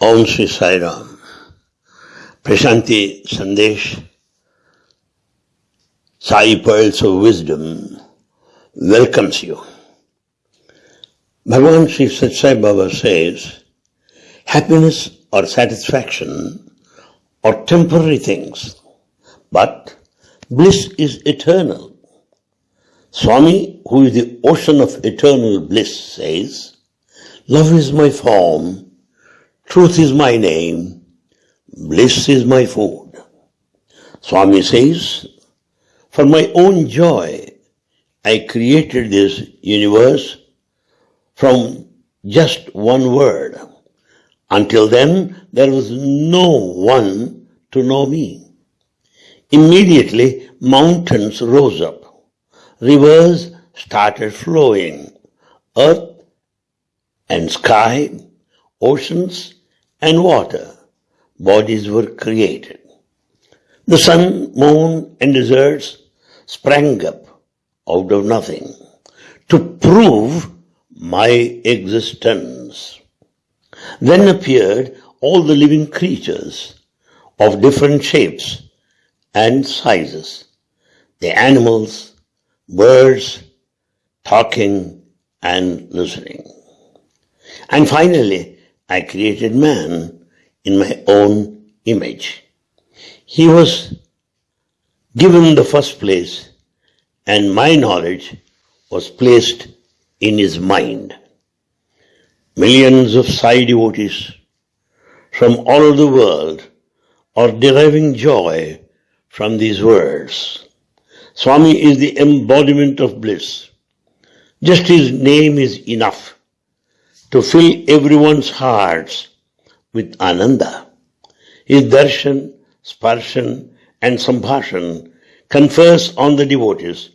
Om Sri Sai Ram. Prashanti Sandesh, Sai Pearls of Wisdom welcomes you. Bhagavan Sri Satya Sai Baba says, happiness or satisfaction are temporary things, but bliss is eternal. Swami, who is the ocean of eternal bliss, says, Love is my form, Truth is my name, bliss is my food. Swami says, for my own joy, I created this universe from just one word. Until then, there was no one to know me. Immediately, mountains rose up. Rivers started flowing. Earth and sky, oceans and water, bodies were created. The sun, moon, and deserts sprang up out of nothing to prove my existence. Then appeared all the living creatures of different shapes and sizes, the animals, birds, talking and listening. And finally, I created man in my own image. He was given the first place and my knowledge was placed in his mind. Millions of Sai devotees from all over the world are deriving joy from these words. Swami is the embodiment of bliss. Just his name is enough to fill everyone's hearts with ananda. His darshan, sparshan and sambhashan confers on the devotees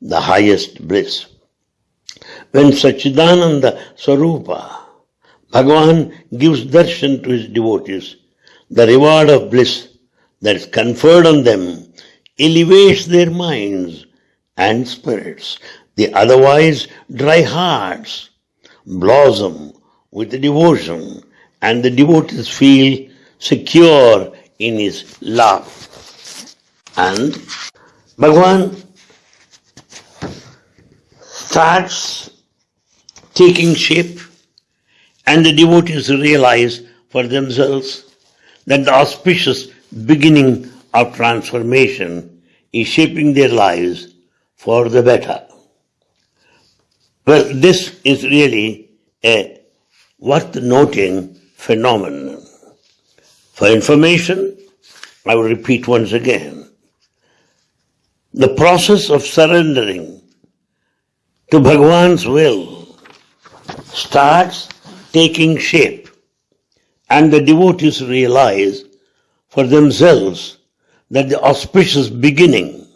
the highest bliss. When Sachidananda Swarupa, Bhagavan gives darshan to his devotees, the reward of bliss that is conferred on them elevates their minds and spirits. The otherwise dry hearts blossom with the devotion and the devotees feel secure in his love. And Bhagwan starts taking shape and the devotees realize for themselves that the auspicious beginning of transformation is shaping their lives for the better. Well, this is really a worth noting phenomenon. For information, I will repeat once again. The process of surrendering to Bhagwan's will starts taking shape and the devotees realize for themselves that the auspicious beginning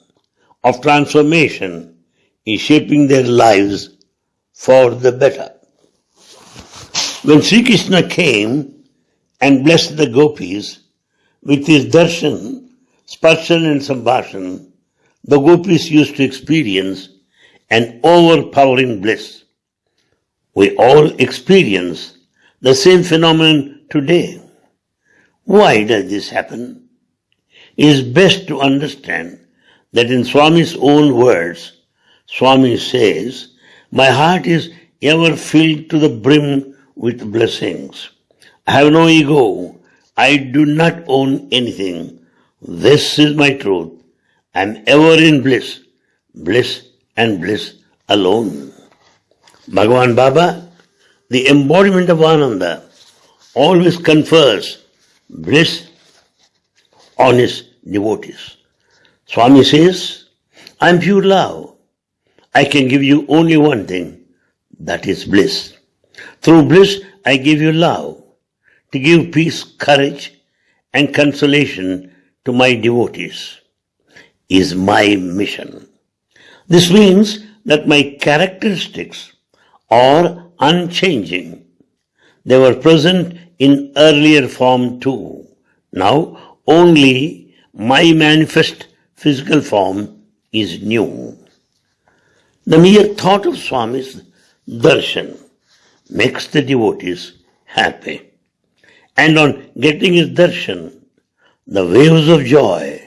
of transformation is shaping their lives for the better. When Sri Krishna came and blessed the gopis with his darshan, sparshan and sambhashan, the gopis used to experience an overpowering bliss. We all experience the same phenomenon today. Why does this happen? It is best to understand that in Swami's own words, Swami says, my heart is ever filled to the brim with blessings. I have no ego. I do not own anything. This is my truth. I am ever in bliss, bliss and bliss alone. Bhagavan Baba, the embodiment of Ananda, always confers bliss on his devotees. Swami says, I am pure love. I can give you only one thing, that is bliss. Through bliss, I give you love, to give peace, courage, and consolation to my devotees, is my mission. This means that my characteristics are unchanging. They were present in earlier form too. Now only my manifest physical form is new. The mere thought of Swami's darshan makes the devotees happy. And on getting his darshan, the waves of joy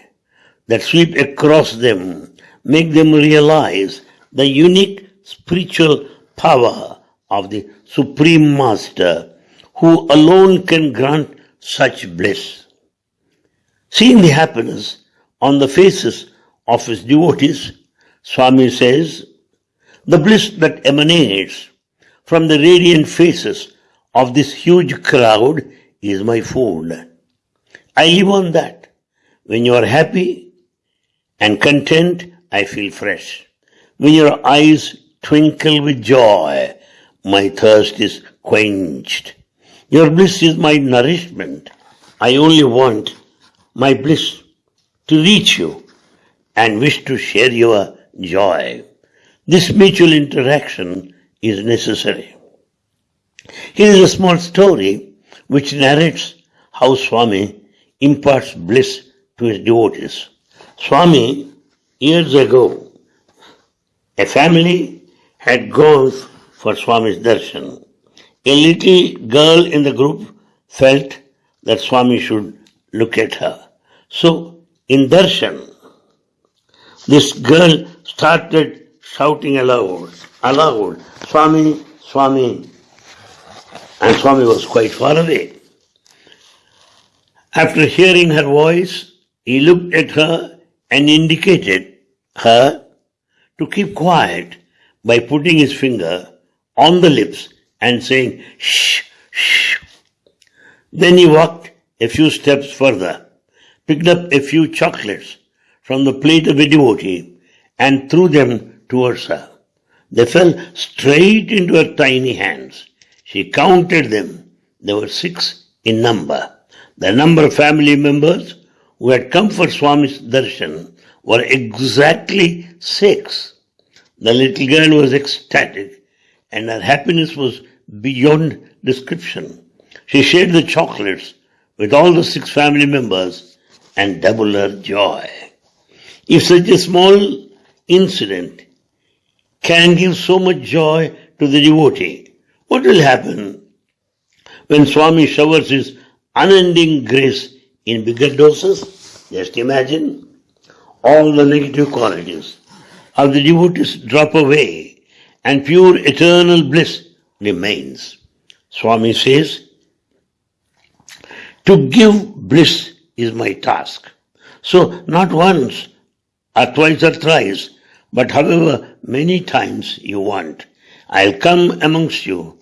that sweep across them make them realize the unique spiritual power of the Supreme Master who alone can grant such bliss. Seeing the happiness on the faces of his devotees, Swami says, the bliss that emanates from the radiant faces of this huge crowd is my food. I live on that. When you are happy and content, I feel fresh. When your eyes twinkle with joy, my thirst is quenched. Your bliss is my nourishment. I only want my bliss to reach you and wish to share your joy. This mutual interaction is necessary. Here is a small story which narrates how Swami imparts bliss to his devotees. Swami, years ago, a family had gone for Swami's darshan. A little girl in the group felt that Swami should look at her. So, in darshan, this girl started shouting aloud, aloud, Swami, Swami. And Swami was quite far away. After hearing her voice, he looked at her and indicated her to keep quiet by putting his finger on the lips and saying, shh, shh. Then he walked a few steps further, picked up a few chocolates from the plate of a devotee and threw them towards her. They fell straight into her tiny hands. She counted them. There were six in number. The number of family members who had come for Swami's darshan were exactly six. The little girl was ecstatic and her happiness was beyond description. She shared the chocolates with all the six family members and doubled her joy. If such a small incident can give so much joy to the devotee, what will happen when Swami showers his unending grace in bigger doses? Just imagine all the negative qualities of the devotees drop away and pure eternal bliss remains. Swami says, to give bliss is my task. So not once or twice or thrice, but however many times you want, I'll come amongst you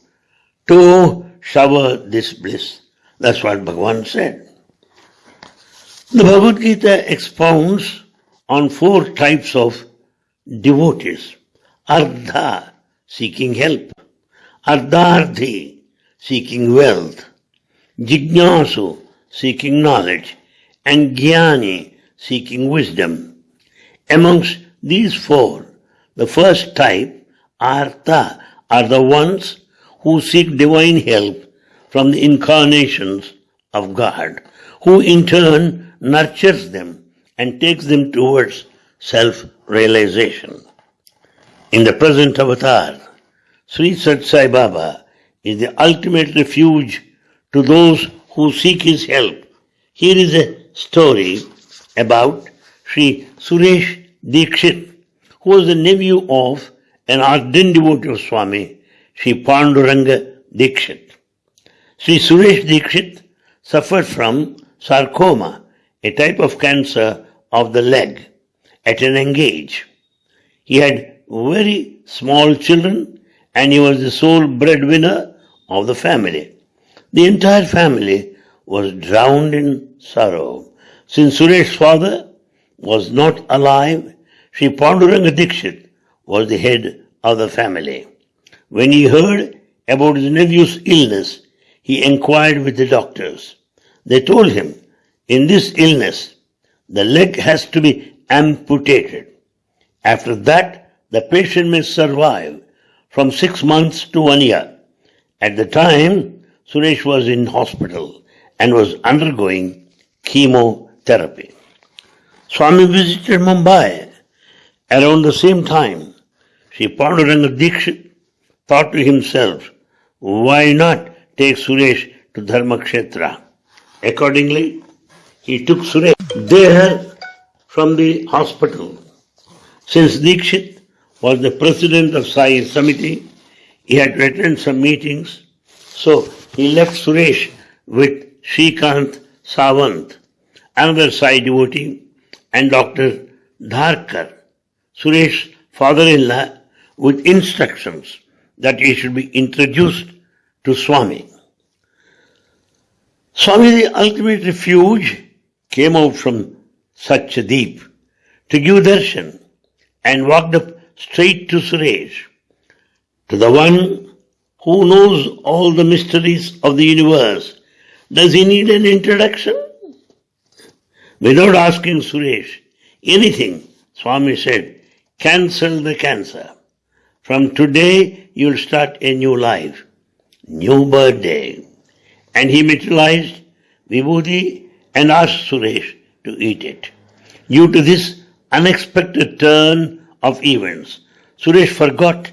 to shower this bliss. That's what Bhagavan said. The Bhagavad Gita expounds on four types of devotees. Ardha, seeking help. Ardharthi, seeking wealth. Jignasu, seeking knowledge. And Jnani, seeking wisdom. Amongst these four, the first type, Artha, are the ones who seek divine help from the incarnations of God, who in turn nurtures them and takes them towards self-realization. In the present avatar, Sri Satya Sai Baba is the ultimate refuge to those who seek his help. Here is a story about Sri Suresh Dikshit, who was the nephew of an ardent devotee of Swami, Sri Panduranga Dikshit. Sri Suresh Dikshit suffered from sarcoma, a type of cancer of the leg, at an age. He had very small children and he was the sole breadwinner of the family. The entire family was drowned in sorrow. Since Suresh's father was not alive, Sri Panduranga Dikshit was the head of the family. When he heard about his nephew's illness, he inquired with the doctors. They told him, in this illness, the leg has to be amputated. After that, the patient may survive from six months to one year. At the time, Suresh was in hospital and was undergoing chemotherapy. Swami visited Mumbai around the same time. Sri Panduranga Dikshit thought to himself, why not take Suresh to Dharmakshetra. Accordingly, he took Suresh there from the hospital. Since Dikshit was the president of Sai Samiti, he had to attend some meetings, so he left Suresh with Shrikant Savant, another Sai devotee, and Dr. Dharkar, Suresh's father-in-law, with instructions that he should be introduced to Swami. Swami, the ultimate refuge, came out from Satyadeep to give darshan and walked up straight to Suresh, to the one who knows all the mysteries of the universe. Does he need an introduction? Without asking Suresh anything, Swami said, cancel the cancer. From today, you'll start a new life, new birthday. And he materialized vibhuti and asked Suresh to eat it. Due to this unexpected turn of events, Suresh forgot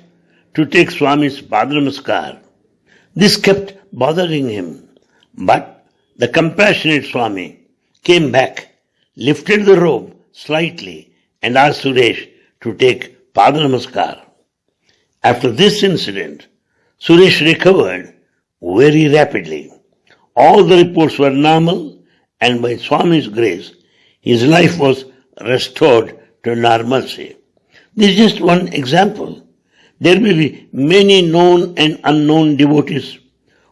to take Swami's Padnamaskar. This kept bothering him. But the compassionate Swami came back, lifted the robe slightly, and asked Suresh to take Padnamaskar. After this incident, Suresh recovered very rapidly. All the reports were normal, and by Swami's grace, his life was restored to normalcy. This is just one example. There may be many known and unknown devotees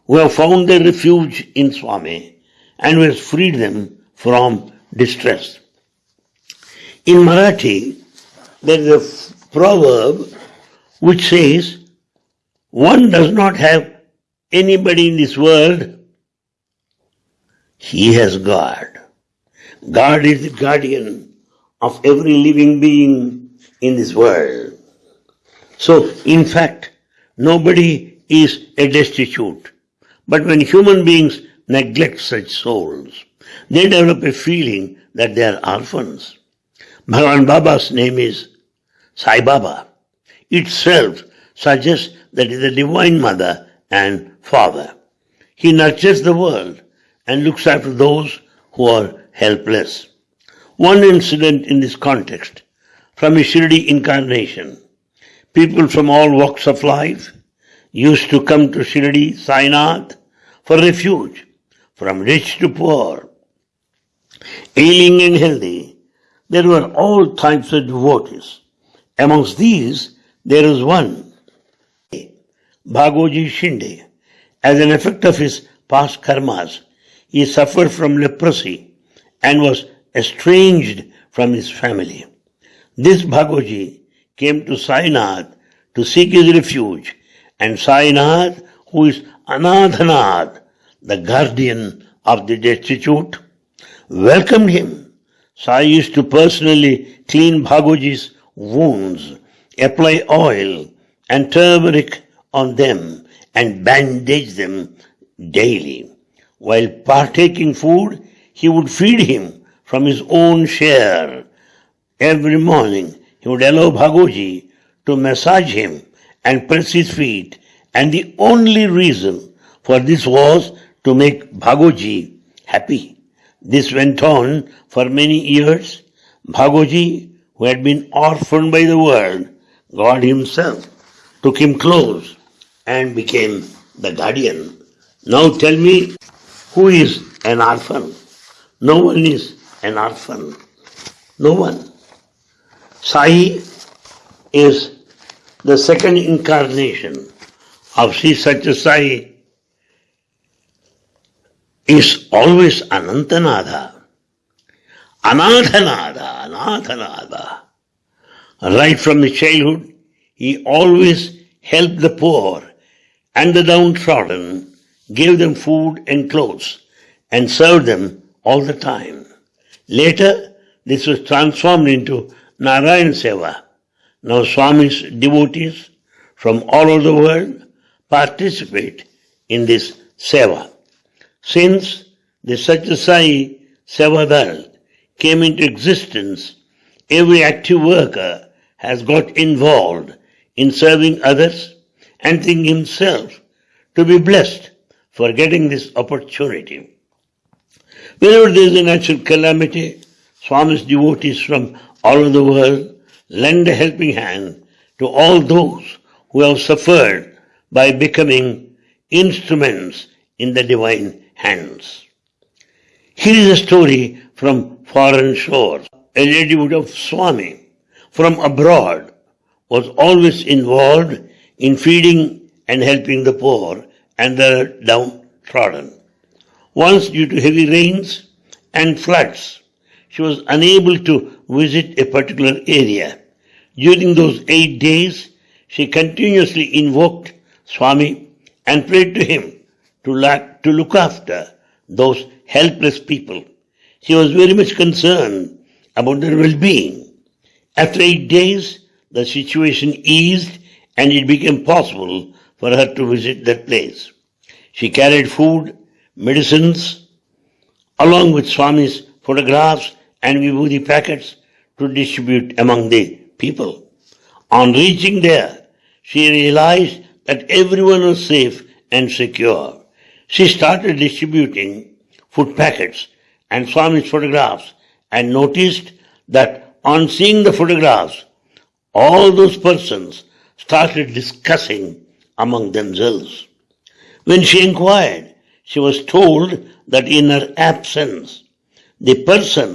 who have found their refuge in Swami and who has freed them from distress. In Marathi, there is a proverb which says, one does not have anybody in this world, he has God. God is the guardian of every living being in this world. So, in fact, nobody is a destitute. But when human beings neglect such souls, they develop a feeling that they are orphans. Bhagavan Baba's name is Sai Baba. Itself suggests that he is the Divine Mother and Father. He nurtures the world and looks after those who are helpless. One incident in this context from his Shirdi incarnation People from all walks of life used to come to Shirdi, Sainath for refuge, from rich to poor, ailing and healthy. There were all types of devotees. Amongst these, there is one, Bhagoji Shinde. As an effect of his past karmas, he suffered from leprosy and was estranged from his family. This Bhagoji came to Sainath to seek his refuge, and Sainath, who is Anadhanath, the guardian of the destitute, welcomed him. Sai used to personally clean Bhagoji's wounds, apply oil and turmeric on them, and bandage them daily. While partaking food, he would feed him from his own share. Every morning, he would allow Bhagoji to massage him and press his feet, and the only reason for this was to make Bhagoji happy. This went on for many years. Bhagoji, who had been orphaned by the world, God Himself took him close and became the guardian. Now tell me, who is an orphan? No one is an orphan. No one. Sai is the second incarnation of Sri Satya Sai is always Anantanada. Anathanada, Anathanada. Right from the childhood, he always helped the poor and the downtrodden, gave them food and clothes, and served them all the time. Later, this was transformed into Narayan Seva. Now Swami's devotees from all over the world participate in this Seva. Since the Satyasai Sevadal came into existence, every active worker has got involved in serving others and thinking himself to be blessed for getting this opportunity. Whenever there is a natural calamity, Swami's devotees from all over the world lend a helping hand to all those who have suffered by becoming instruments in the divine hands. Here is a story from foreign shores. A lady of Swami from abroad was always involved in feeding and helping the poor and the downtrodden. Once, due to heavy rains and floods, she was unable to visit a particular area. During those eight days, she continuously invoked Swami and prayed to him to, to look after those helpless people. She was very much concerned about their well-being. After eight days, the situation eased and it became possible for her to visit that place. She carried food, medicines, along with Swami's photographs and vibhuti packets to distribute among the people. On reaching there, she realized that everyone was safe and secure. She started distributing food packets and Swami's photographs and noticed that on seeing the photographs, all those persons started discussing among themselves. When she inquired, she was told that in her absence, the person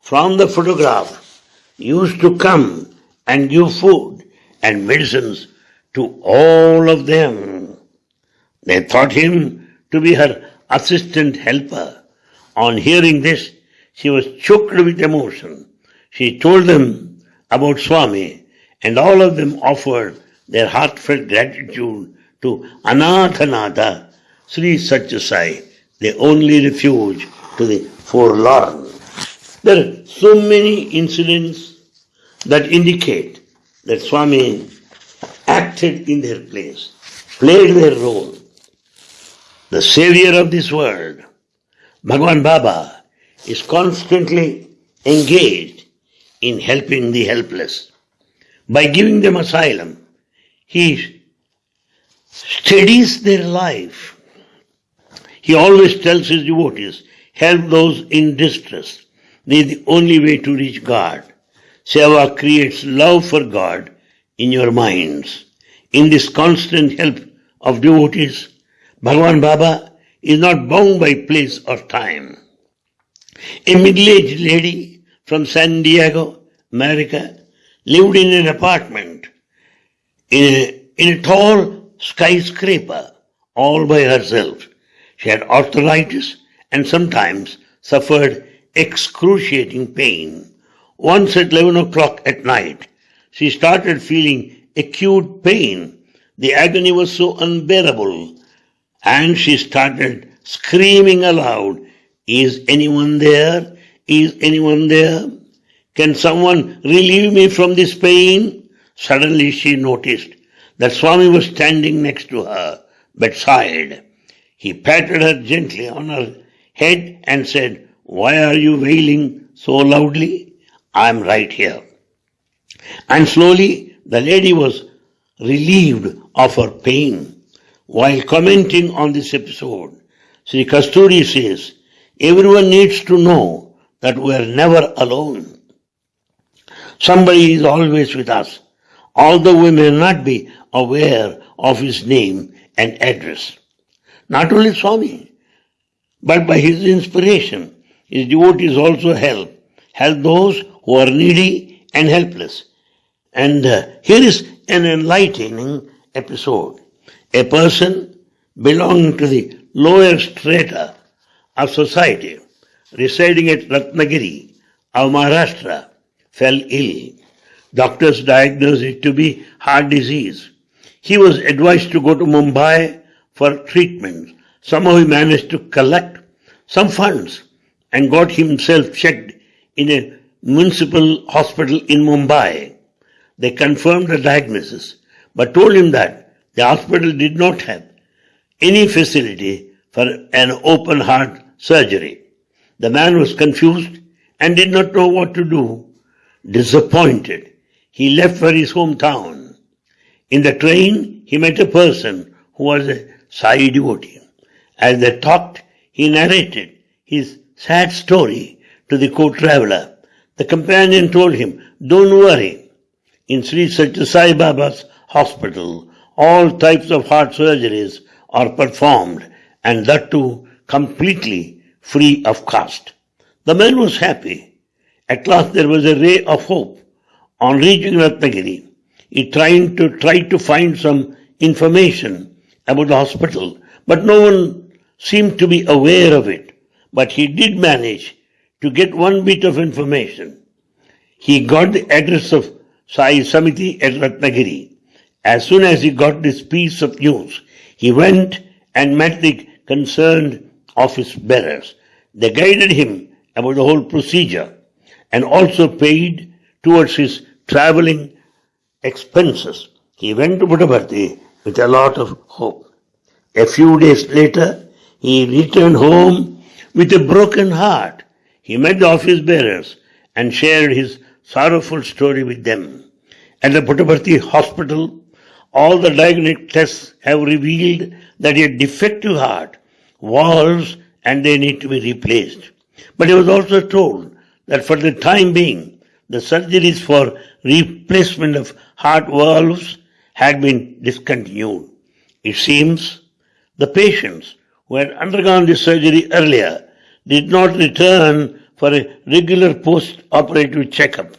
from the photograph used to come and give food and medicines to all of them. They thought him to be her assistant helper. On hearing this, she was choked with emotion. She told them about Swami and all of them offered their heartfelt gratitude to Anathanatha, Sri Satyasai, the only refuge to the forlorn. There are so many incidents that indicate that Swami acted in their place, played their role. The savior of this world, Bhagwan Baba, is constantly engaged in helping the helpless. By giving them asylum, he steadies their life. He always tells his devotees, help those in distress. They are the only way to reach God. Seva creates love for God in your minds. In this constant help of devotees, Bhagavan Baba is not bound by place or time. A middle-aged lady from San Diego, America, lived in an apartment in a, in a tall skyscraper all by herself. She had arthritis and sometimes suffered excruciating pain. Once at 11 o'clock at night, she started feeling acute pain. The agony was so unbearable and she started screaming aloud, Is anyone there? Is anyone there? Can someone relieve me from this pain? Suddenly she noticed that Swami was standing next to her bedside. He patted her gently on her head and said, Why are you wailing so loudly? I am right here. And slowly the lady was relieved of her pain. While commenting on this episode, Sri Kasturi says, everyone needs to know that we are never alone. Somebody is always with us, although we may not be aware of his name and address. Not only Swami, but by his inspiration, his devotees also help, help those who are needy and helpless. And uh, here is an enlightening episode. A person belonging to the lower strata of society, residing at Ratnagiri of Maharashtra, fell ill. Doctors diagnosed it to be heart disease. He was advised to go to Mumbai for treatment. Somehow he managed to collect some funds and got himself checked in a municipal hospital in Mumbai. They confirmed the diagnosis, but told him that the hospital did not have any facility for an open heart surgery. The man was confused and did not know what to do. Disappointed, he left for his hometown. In the train, he met a person who was a Sai devotee As they talked, he narrated his sad story to the co-traveler. The companion told him, don't worry. In Sri Satya Sai Baba's hospital, all types of heart surgeries are performed and that too completely free of cost. The man was happy. At last there was a ray of hope. On reaching Ratnagiri, he tried to try to find some information about the hospital, but no one seemed to be aware of it. But he did manage to get one bit of information. He got the address of Sai Samiti at Ratnagiri. As soon as he got this piece of news, he went and met the concerned office bearers. They guided him about the whole procedure and also paid towards his traveling expenses. He went to Puttaparthi with a lot of hope. A few days later, he returned home with a broken heart. He met the office bearers and shared his sorrowful story with them. At the Puttaparthi hospital, all the diagnostic tests have revealed that had defective heart, valves, and they need to be replaced. But he was also told that for the time being, the surgeries for replacement of heart valves had been discontinued. It seems the patients who had undergone this surgery earlier did not return for a regular post-operative checkup.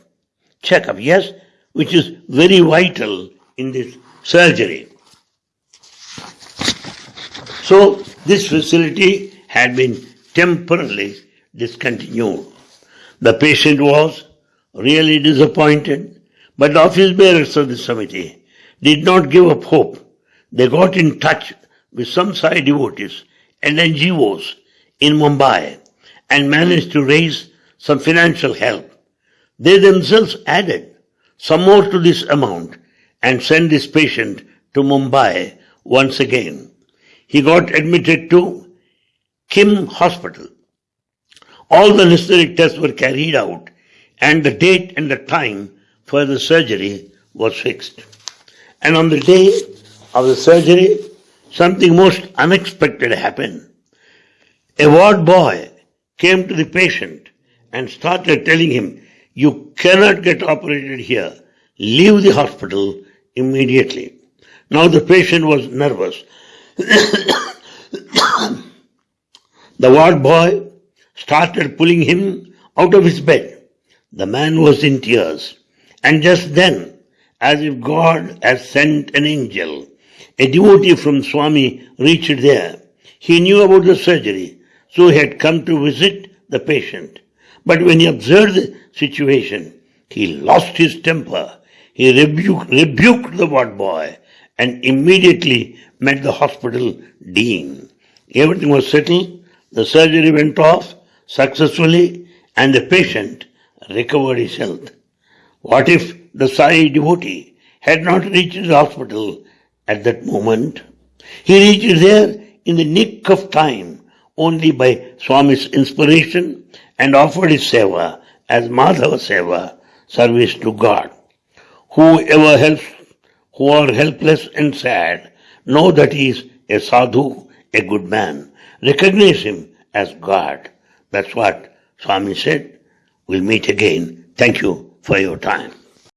Checkup, yes, which is very vital in this surgery. So this facility had been temporarily discontinued. The patient was really disappointed, but the office bearers of the committee did not give up hope. They got in touch with some Sai devotees and NGOs in Mumbai and managed to raise some financial help. They themselves added some more to this amount and sent this patient to Mumbai once again. He got admitted to KEM Hospital. All the necessary tests were carried out and the date and the time for the surgery was fixed. And on the day of the surgery, something most unexpected happened. A ward boy came to the patient and started telling him, you cannot get operated here. Leave the hospital immediately. Now the patient was nervous. the ward boy started pulling him out of his bed. The man was in tears. And just then, as if God had sent an angel, a devotee from Swami reached there. He knew about the surgery, so he had come to visit the patient. But when he observed the situation, he lost his temper. He rebuked, rebuked the ward boy and immediately met the hospital dean. Everything was settled. The surgery went off successfully and the patient recovered his health. What if the Sai devotee had not reached the hospital at that moment? He reached there in the nick of time only by Swami's inspiration and offered his seva as Madhava seva, service to God. Whoever helps, who are helpless and sad, know that he is a sadhu, a good man. Recognize him as God. That's what Swami said. We'll meet again. Thank you for your time.